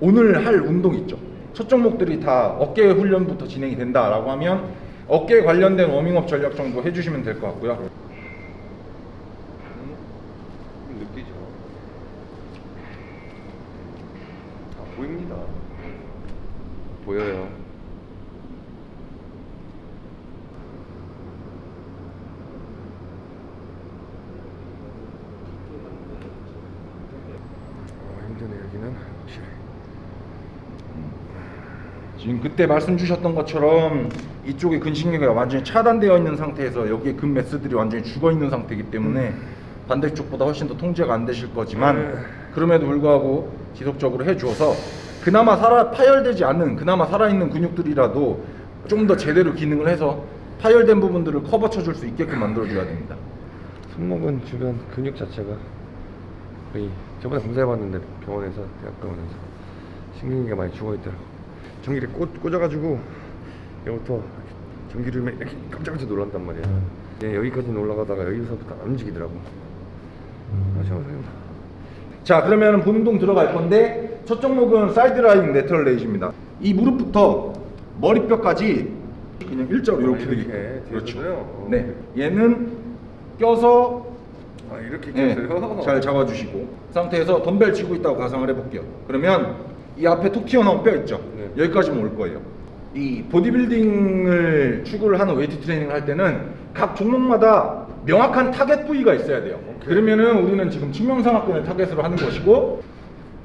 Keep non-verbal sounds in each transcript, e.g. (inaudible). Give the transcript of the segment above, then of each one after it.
오늘 할 운동 있죠. 첫 종목들이 다 어깨 훈련부터 진행이 된다라고 하면 어깨 관련된 워밍업 전략 정도 해주시면 될 것 같고요. 느끼죠. 다 보입니다. 보여요. 어, 힘드네 여기는 확실히. 지금 그때 말씀 주셨던 것처럼 이쪽에 근신경이 완전히 차단되어 있는 상태에서 여기에 근 매스들이 완전히 죽어 있는 상태이기 때문에 반대쪽보다 훨씬 더 통제가 안 되실 거지만 그럼에도 불구하고 지속적으로 해주어서 그나마 살아 파열되지 않는 그나마 살아있는 근육들이라도 좀 더 제대로 기능을 해서 파열된 부분들을 커버 쳐줄 수 있게끔 만들어줘야 됩니다. 손목은 주변 근육 자체가 거의 저번에 검사해봤는데 병원에서 대학병원에서 신경이 많이 죽어있더라고 전기를 꽂, 꽂아가지고 여기부터 전기를 막 이렇게 깜짝깜짝 놀란단 말이야. 네, 여기까지는 올라가다가 여기서부터 안 움직이더라고. 아 잠깐만 자 그러면 본동 들어갈 건데 첫 종목은 side lying lateral raise입니다. 이 무릎부터 머리뼈까지 그냥 일자로 이렇게 아, 이렇게 그렇죠? 어. 네. 얘는 껴서 아 이렇게 네? 잘 잡아주시고 그 상태에서 덤벨 치고 있다고 가상을 해볼게요. 그러면 이 앞에 툭 튀어나온 뼈 있죠? 네. 여기까지만 올 거예요. 이 보디빌딩을 추구를 하는 웨이트 트레이닝을 할 때는 각 종목마다 명확한 타겟 부위가 있어야 돼요. 그러면은 우리는 지금 측면삼각근을 target으로 하는 것이고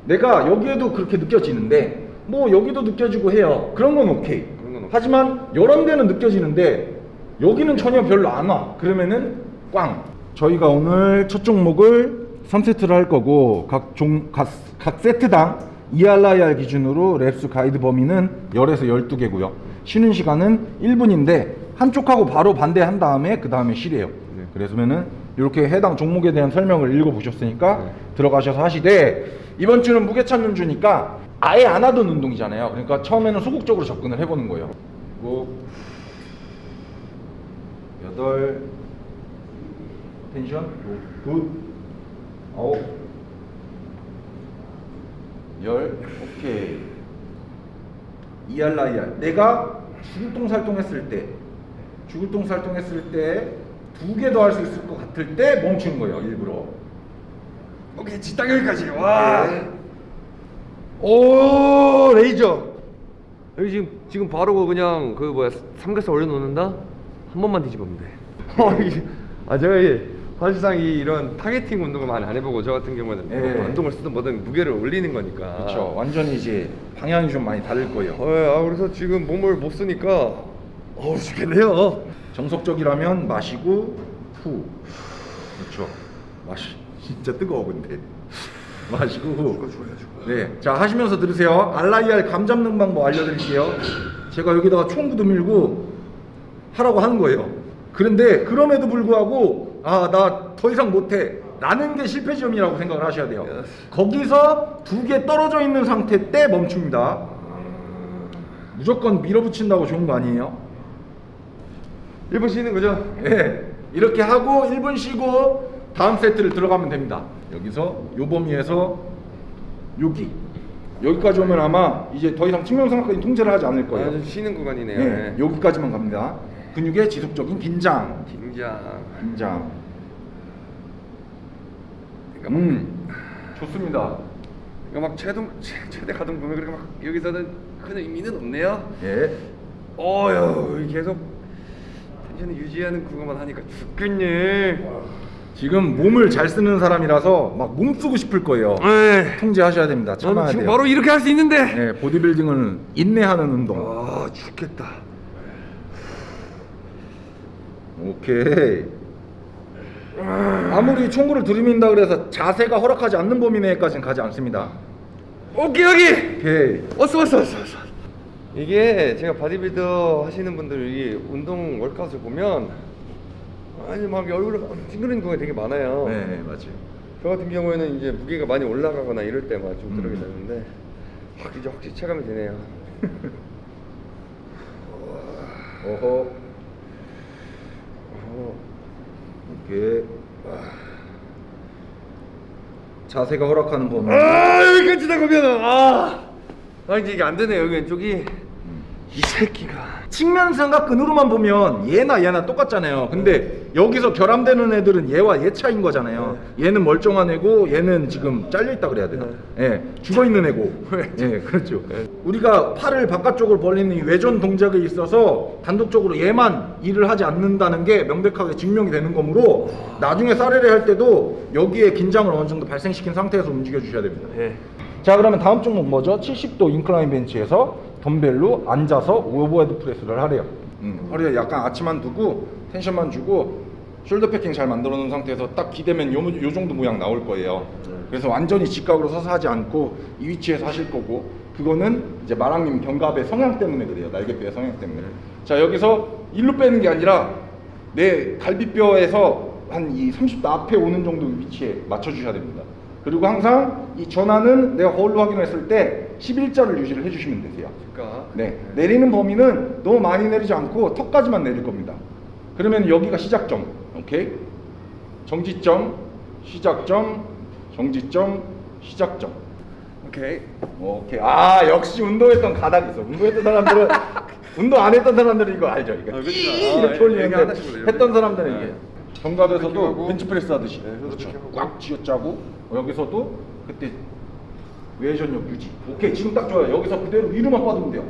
내가 여기에도 그렇게 느껴지는데 뭐 여기도 느껴지고 해요. 그런 건 오케이. 그런 건 오케이. 하지만 여러 데는 느껴지는데 여기는 전혀 별로 안 와. 그러면은 꽝. 저희가 오늘 첫 종목을 3세트를 할 거고 각, 종, 각, 각 세트당 2RIR 기준으로 랩스 가이드 범위는 10에서 12개고요 쉬는 시간은 1분인데 한쪽하고 바로 반대한 다음에 그 다음에 쉬래요 네. 그래서면은 이렇게 해당 종목에 대한 설명을 읽어보셨으니까 네. 들어가셔서 하시되 이번 주는 무게 찾는 주니까 아예 안 하던 운동이잖아요 그러니까 처음에는 소극적으로 접근을 해보는 거예요 일곱 여덟 tension good 아홉 열 오케이. 이 RIR. 내가 죽을똥살똥 했을 때 죽을똥살똥 했을 때 두 개 더 할 수 있을 것 같을 때 멈추는 거예요 일부러. 오케이 딱 여기까지. 와. 네. 오 레이저. 여기 지금 지금 바로 그냥 그 뭐야 삼겹살 올려놓는다? 한 번만 뒤집으면 돼. (laughs) 어, 이게- 아 제가 이 사실상 이 이런 targeting 운동을 많이 안 해보고 저 같은 경우는 예. 뭐 운동을 쓰든 뭐든 무게를 올리는 거니까. 그렇죠. 완전히 이제 방향이 좀 많이 다를 거예요. 어, 아 그래서 지금 몸을 못 쓰니까 어우 죽겠네요. 정석적이라면 마시고 후. 그렇죠. 마시 진짜 뜨거워 근데. (laughs) 마시고 후. 네, 자 하시면서 들으세요. 알라이알 감 잡는 방법 알려드릴게요. 제가 여기다가 총구도 밀고 하라고 하는 거예요. 그런데 그럼에도 불구하고 아 나 더 이상 못해 라는 게 실패 지점이라고 생각을 하셔야 돼요 거기서 두 개 떨어져 있는 상태 때 멈춥니다 무조건 밀어붙인다고 좋은 거 아니에요? 1분 쉬는 거죠? 예, 이렇게 하고 1분 쉬고 다음 세트를 들어가면 됩니다. 여기서 요 범위에서 여기 여기까지 오면 아마 이제 더 이상 측면상까지 통제를 하지 않을 거예요. 아, 좀 쉬는 구간이네요. 네, 여기까지만 갑니다. 근육의 지속적인 긴장, 긴장. 긴장. 그러니까 막, 음, 좋습니다. 그러니까 막 최대 최대 가동 보면 그렇게 막 여기서는 큰 의미는 없네요. 예, 어휴 계속 텐션을 유지하는 그거만 하니까 죽겠네. 지금 몸을 잘 쓰는 사람이라서 막 몸 쓰고 싶을 거예요. 에이, 통제하셔야 됩니다. 참아야 돼요. 바로 이렇게 할 수 있는데. 네, 보디빌딩은 인내하는 운동. 아 죽겠다. 오케이. 아무리 총구를 들이민다 그래서 자세가 허락하지 않는 범위 내까지는 가지 않습니다. 오케이 여기. 오케이. 왔어 왔어 왔어 왔어. 이게 제가 바디빌더 하시는 분들 이 운동 workout을 보면 아니 막 얼굴에 막 찡그리는 거가 되게 많아요. 네, 맞아요. 저 같은 경우에는 이제 무게가 많이 올라가거나 이럴 때만 좀 음. 들어게 되는데 확 이제 확실히 체감이 되네요. (laughs) 어허. 어허. 이렇게. 아. 자세가 허락하는 범위. 아 여기까지 나가면 아, 아 이제 이게 안 되네 여기 왼쪽이 이 새끼가 측면 삼각근으로만 보면 얘나 얘나 똑같잖아요. 근데 여기서 결함되는 애들은 얘와 얘 차인 거잖아요. 얘는 멀쩡한 애고 얘는 지금 잘려 있다 그래야 되나? 예, 죽어 있는 애고. (laughs) 예, 그렇죠. 우리가 팔을 바깥쪽으로 벌리는 이 외전 동작에 있어서 단독적으로 얘만 일을 하지 않는다는 게 명백하게 증명이 되는 거므로 나중에 사레레를 할 때도 여기에 긴장을 어느 정도 발생시킨 상태에서 움직여 주셔야 됩니다. 예. 자 그러면 다음 종목 뭐죠? 70도 incline 벤치에서 덤벨로 앉아서 overhead press를 하래요 음, 허리에 약간 아치만 두고 tension만 주고 shoulder packing 잘 만들어 놓은 상태에서 딱 기대면 요, 요 정도 모양 나올 거예요. 그래서 완전히 직각으로 서서 하지 않고 이 위치에서 하실 거고 그거는 이제 마랑님 견갑의 성향 때문에 그래요. 날개뼈의 성향 때문에. 자 여기서 일로 빼는 게 아니라 내 갈비뼈에서 한 이 30도 앞에 오는 정도 위치에 맞춰 주셔야 됩니다. 그리고 항상 이 전환은 내가 거울로 확인했을 때 11자를 유지를 해주시면 되세요. 그러니까 네, 내리는 범위는 너무 많이 내리지 않고 턱까지만 내릴 겁니다. 그러면 여기가 시작점, 오케이? 정지점, 시작점, 정지점, 시작점. 오케이 오케이. 아 역시 운동했던 가닥이 있어. 운동했던 사람들은 (laughs) 운동 안 했던 사람들은 이거 알죠? 이거 아, 아, 이렇게 이렇게 올리는데. 했던 사람들은 네. 이게 정갑에서도. 벤치프레스 하듯이 네, 그렇죠. 꽉 쥐어짜고 여기서도 그때 외전력 유지. 오케이 지금 딱 좋아요. 여기서 그대로 위로만 뻗으면 돼요.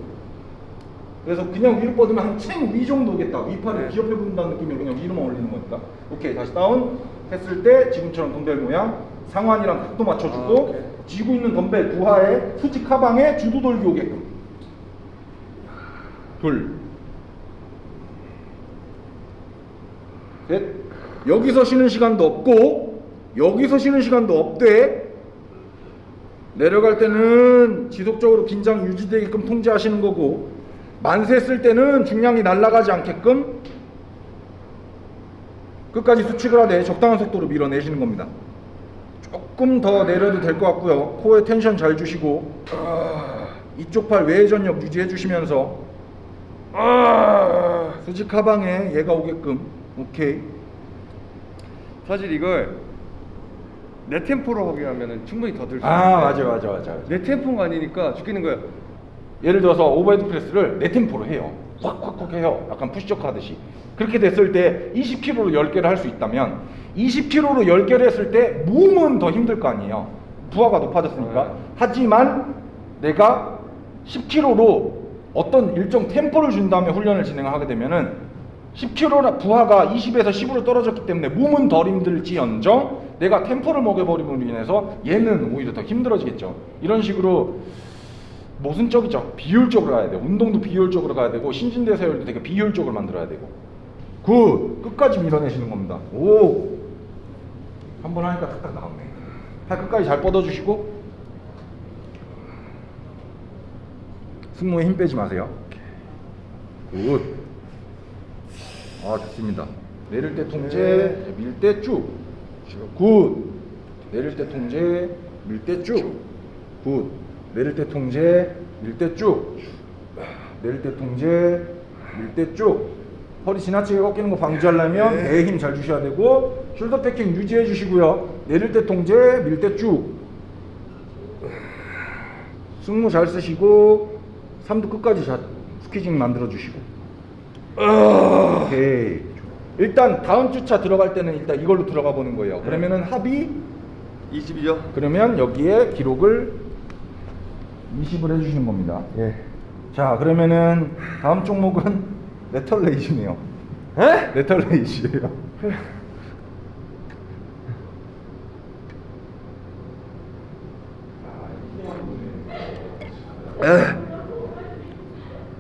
그래서 그냥 위로 뻗으면 한 챙 위 정도겠다. 위팔을 네. 기업해 본다는 느낌으로 그냥 위로만 올리는 거니까. 오케이 다시 다운 했을 때 지금처럼 덤벨 모양 상완이랑 각도 맞춰주고 아. 쥐고 있는 덤벨 부하에 수직 하방에 주도 돌기 오게끔. 둘. 셋. 여기서 쉬는 시간도 없고 여기서 쉬는 시간도 없대. 내려갈 때는 지속적으로 긴장 유지되게끔 통제하시는 거고 만세 쓸 때는 중량이 날아가지 않게끔 끝까지 수축을 하되 적당한 속도로 밀어내시는 겁니다. 조금 더 내려도 될 것 같고요. 코에 텐션 잘 주시고 아, 이쪽 팔 외전력 유지해 주시면서 아, 수직 하방에 얘가 오게끔 오케이. 사실 이걸 내 템포로 하게 하면은 충분히 더 들 수 있는데 아 맞아 맞아 맞아. 내 템포가 아니니까 죽겠는 거야 예를 들어서 overhead press를 내 템포로 해요. 확확확 해요. 약간 push up 하듯이. 그렇게 됐을 때 20kg로 10개를 할 수 있다면 20kg로 10개를 했을 때 몸은 더 힘들 거 아니에요. 부하가 높아졌으니까. 네. 하지만 내가 10kg로 어떤 일정 템포를 준 다음에 훈련을 진행하게 되면은 10kg 부하가 20에서 10으로 떨어졌기 때문에 몸은 덜 힘들지언정 내가 템포를 먹여버림으로 인해서 얘는 오히려 더 힘들어지겠죠. 이런 식으로 모순적이죠. 비효율적으로 가야 돼요. 운동도 비효율적으로 가야 되고 신진대사율도 되게 비효율적으로 만들어야 되고. Good! 끝까지 밀어내시는 겁니다. 오! 한 번 하니까 탁탁 나왔네. 팔 끝까지 잘 뻗어주시고 승모에 힘 빼지 마세요. Good. 아 좋습니다. 내릴 때 통제, 밀 때 쭉. Good. 내릴 때 통제, 밀 때 쭉. Good. 내릴 때 통제, 밀 때 쭉. 내릴 때 통제, 밀 때 쭉. 허리 지나치게 꺾이는 거 방지하려면 배에 힘 잘 주셔야 되고 숄더 패킹 유지해 주시고요. 내릴 때 통제, 밀 때 쭉. 승모 잘 쓰시고 삼두 끝까지 자, 스퀴징 만들어 주시고. 오케이. 일단 다음 주차 들어갈 때는 일단 이걸로 들어가 보는 거예요. 그러면은 합이 20이죠? 그러면 여기에 기록을 20을 해주시는 겁니다. 예 자 그러면은 다음 종목은 (laughs) 레털레이시네요. 에? 레털레이시예요.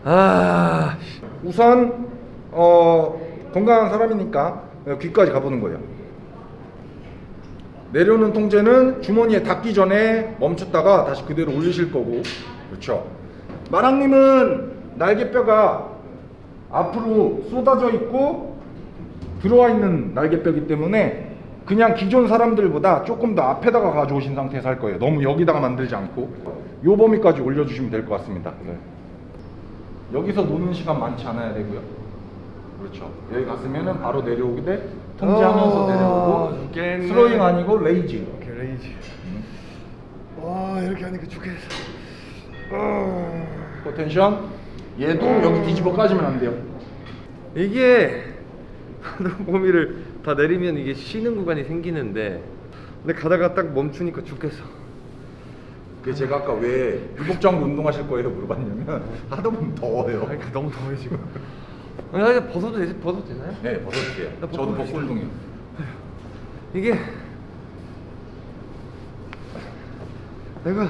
아 우선 어, 건강한 사람이니까 귀까지 가보는 거예요. 내려오는 통제는 주머니에 닿기 전에 멈췄다가 다시 그대로 올리실 거고 그렇죠. 마랑님은 날개뼈가 앞으로 쏟아져 있고 들어와 있는 날개뼈이기 때문에 그냥 기존 사람들보다 조금 더 앞에다가 가져오신 상태에서 할 거예요. 너무 여기다가 만들지 않고 요 범위까지 올려주시면 될 것 같습니다. 여기서 노는 시간 많지 않아야 되고요. 그렇죠. 여기 갔으면은 바로 내려오게 돼. 통제하면서 아, 내려오고. 죽겠네. throwing 아니고 raise. 오케이 raise 와 이렇게 하니까 죽겠어 아. core tension. 얘도 여기 뒤집어 까지면 안 돼요. 이게 (laughs) 몸이를 다 내리면 이게 쉬는 구간이 생기는데 근데 가다가 딱 멈추니까 죽겠어 그 제가 아까 왜 요 복장하고 운동하실 거예요 물어봤냐면 하다 보면 더워요. 그러니까 너무 더워 지금 이제 벗어도 되지 벗어도 되나요? 네, 벗어도 돼요. 나 저도 벗고 운동해요. 이게 내가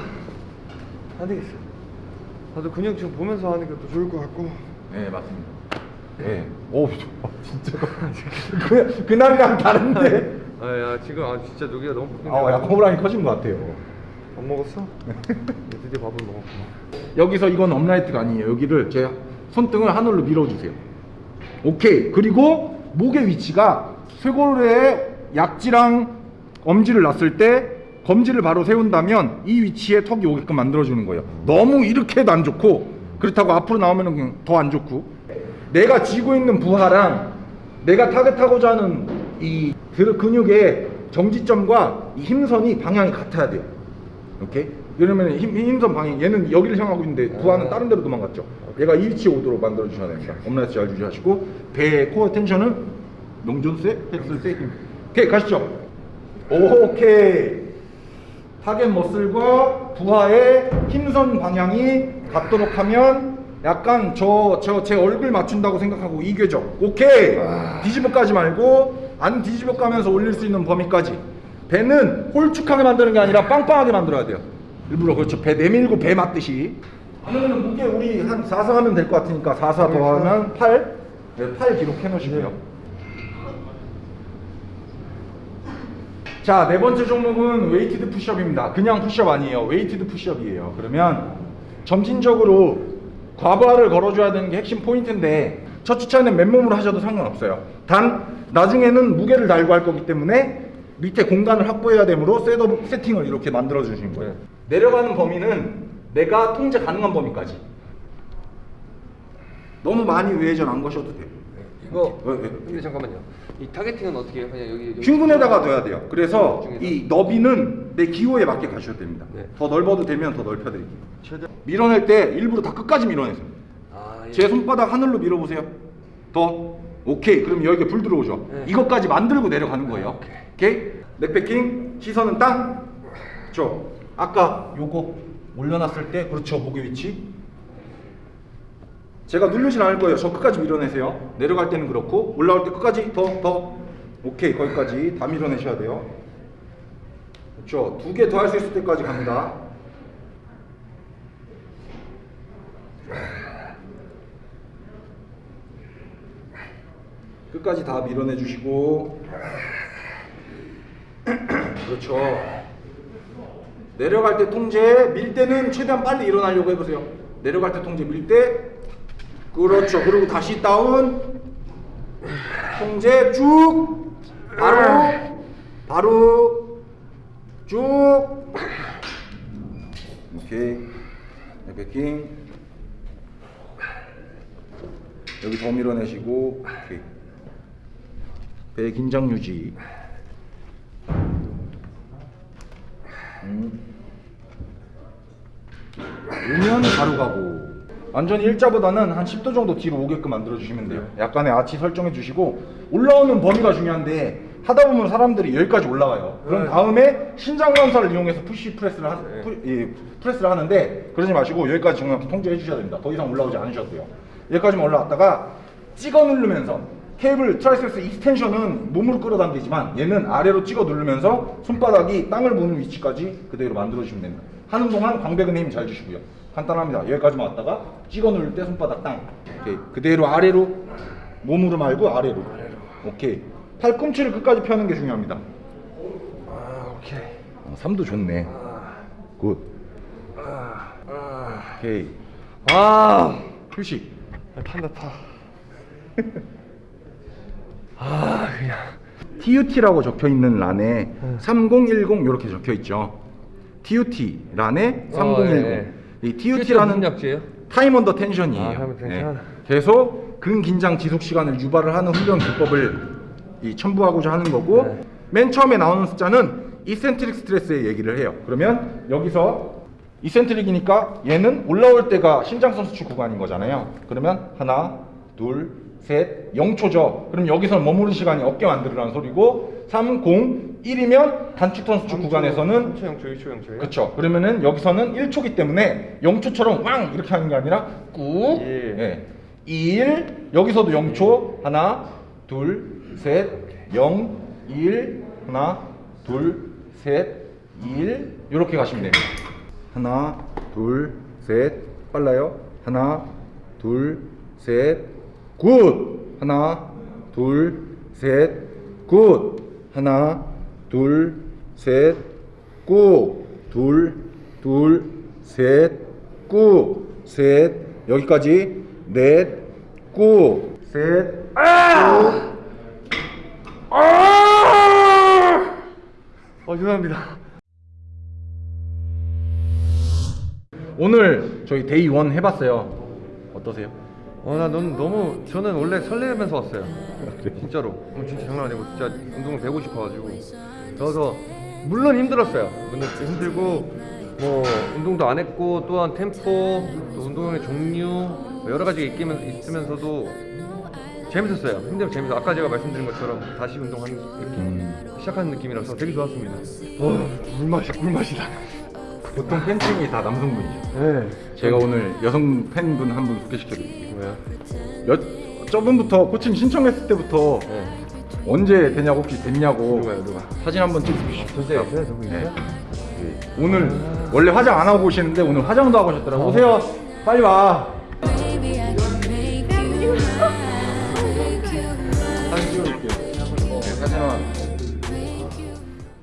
안 되겠어 나도 근육 좀 보면서 하는 게또 좋을 것 같고 네, 맞습니다. 네. 오, 좋아. 진짜. (laughs) 그, 그날이랑 다른데. 아 야 지금 아 진짜 여기가 너무 붓는데 아, 약간 호랑이 커진 것 같아요. 밥 먹었어? (laughs) 드디어 밥을 먹었구나 여기서 이건 업라이트가 아니에요. 여기를 제 손등을 하늘로 밀어주세요. 오케이. 그리고 목의 위치가 쇄골에 약지랑 엄지를 놨을 때 검지를 바로 세운다면 이 위치에 턱이 오게끔 만들어주는 거예요. 너무 이렇게 해도 안 좋고 그렇다고 앞으로 나오면 더 안 좋고 내가 쥐고 있는 부하랑 내가 타겟하고자 하는 이 그- 근육의 정지점과 이 힘선이 방향이 같아야 돼요. 오케이? 이러면 힘, 힘선 방향 얘는 여기를 향하고 있는데 부하는 다른 데로 도망갔죠. 얘가 이 위치에 오도록 만들어 주셔야 됩니다. 엄라이트 잘 주시하시고 배의 코어 텐션은 농존 세, 헬스 세 힘. 오케이 가시죠. 오케이. 타겟 머슬과 부하의 힘선 방향이 같도록 하면 약간 저 저 제 얼굴 맞춘다고 생각하고 이 궤적 오케이 뒤집어 까지 말고 안 뒤집어 까면서 올릴 수 있는 범위까지 배는 홀쭉하게 만드는 게 아니라 빵빵하게 만들어야 돼요 일부러 그렇죠 배 내밀고 배 맞듯이 그러면 무게 우리 한 4사 하면 될 것 같으니까 4사 더하면 8 네, 8 기록해 놓으시고요 자, 네 번째 종목은 weighted push up입니다. 그냥 push up 아니에요. weighted push up이에요. 그러면 점진적으로 과부하를 걸어줘야 되는 게 핵심 포인트인데 첫 주차는 맨몸으로 하셔도 상관없어요. 단 나중에는 무게를 달고 할 거기 때문에 밑에 공간을 확보해야 되므로 setup 세팅을 이렇게 만들어 주신 거예요. 내려가는 범위는 내가 통제 가능한 범위까지. 너무 많이 외회전 안 거셔도 돼요. 이거 왜, 왜? 근데 잠깐만요 이 targeting은 어떻게 해요? 그냥 여기, 여기 흉근에다가 둬야 돼요. 그래서 중에서? 이 너비는 내 기호에 맞게 가셔야 됩니다. 네. 더 넓어도 되면 더 넓혀 드릴게요. 최대 밀어낼 때 일부러 다 끝까지 밀어내세요. 아, 예. 제 손바닥 하늘로 밀어 보세요. 더. 오케이. 그럼 여기에 불 들어오죠. 네. 이것까지 만들고 내려가는 거예요. 오케이. 넥패킹. 시선은 땅. 그렇죠. 아까 요거 올려놨을 때 그렇죠. 목의 위치. 제가 누르진 않을 거예요. 저 끝까지 밀어내세요. 내려갈 때는 그렇고 올라올 때 끝까지 더 더. 오케이 거기까지 다 밀어내셔야 돼요. 그렇죠. 두 개 더 할 수 있을 때까지 갑니다. 끝까지 다 밀어내 주시고 (clears throat) 그렇죠 내려갈 때 통제 밀 때는 최대한 빨리 일어나려고 해보세요. 내려갈 때 통제 밀 때. 그렇죠. 그리고 다시 다운. 통제 쭉. 바로. 바로. 쭉. 오케이. 백킹. 여기 더 밀어내시고. 오케이. 배 긴장 유지 음. 오면 바로 가고 완전히 일자보다는 한 10도 정도 뒤로 오게끔 만들어 주시면 돼요 약간의 아치 설정해 주시고 올라오는 범위가 중요한데 하다 보면 사람들이 여기까지 올라가요 그럼 네. 다음에 신장 반사를 이용해서 push press를 하, 네. 푸, 예, press를 하는데 그러지 마시고 여기까지 정확히 통제해 주셔야 됩니다 더 이상 올라오지 않으셔도 돼요 여기까지만 올라왔다가 찍어 누르면서 케이블 triceps extension은 몸으로 끌어당기지만 얘는 아래로 찍어 누르면서 손바닥이 땅을 보는 위치까지 그대로 만들어 주시면 됩니다. 하는 동안 광배근에 힘 잘 주시고요. 간단합니다. 여기까지만 왔다가 찍어 누를 때 손바닥 땅. 오케이. 그대로 아래로 몸으로 말고 아래로. 오케이. 팔꿈치를 끝까지 펴는 게 중요합니다. 아 오케이 어, 3도 좋네. Good. 아, 아. 오케이. 와 휴식. 아, 탄다 타. (laughs) 아 그냥 TUT라고 적혀 있는 란에 음. 3010 이렇게 적혀 있죠. TUT 란에 3010. 어, 예, 예. 이 TUT TUT라는? time under tension이에요. 아, time under tension. 계속 근긴장 지속 시간을 유발을 하는 훈련 기법을 이 첨부하고자 하는 거고 네. 맨 처음에 나오는 숫자는 eccentric 스트레스의 얘기를 해요. 그러면 여기서 이센트릭이니까 얘는 올라올 때가 심장선 수축 구간인 거잖아요. 그러면 하나, 둘, 셋, 0초죠. 그럼 여기서 머무는 시간이 어깨 만들으라는 소리고 3, 0, 1이면 단축 선 수축 구간에서는 3초 0초 2초 0초예요? 그쵸. 그러면은 여기서는 1초기 때문에 0초처럼 왕 이렇게 하는 게 아니라 꾹. 일. 예. 1 여기서도 0초 하나 둘 셋 0 1 하나 둘 셋 1 이렇게 가시면 됩니다. 하나 둘 셋 빨라요. 하나 둘 셋 good. 하나 둘셋 good. 하나 둘셋 good. 둘, 둘, 셋, good. 셋, 여기까지. 넷, good. 셋, 아! 아! 어 죄송합니다 오늘 저희 day 1 해봤어요. 어떠세요? 어나 너무 너무 저는 원래 설레면서 왔어요. 진짜로. 어, 진짜 장난 아니고 진짜 운동을 배우고 싶어가지고. 그래서 물론 힘들었어요. 물론 힘들고 뭐 운동도 안 했고 또한 템포 또 운동의 종류 뭐 여러 있기면, 있으면서도 재밌었어요. 힘들고 재밌어. 아까 제가 말씀드린 것처럼 다시 운동하는 느낌 시작하는 느낌이라서 되게 좋았습니다. 와 꿀맛이 꿀맛이다 보통 팬층이 다 남성분이죠. 네 제가 오늘 여성 팬분 한 분 소개시켜드릴게요. 여, 저분부터 코칭 신청했을 때부터 네 언제 되냐고 혹시 됐냐고 누가요, 누가? 사진 한번. 전세 있어요 저거 네. 있어요? 오늘 원래 화장 안 하고 오시는데 오늘 화장도 하고 오셨더라고요. 오세요. 빨리 와.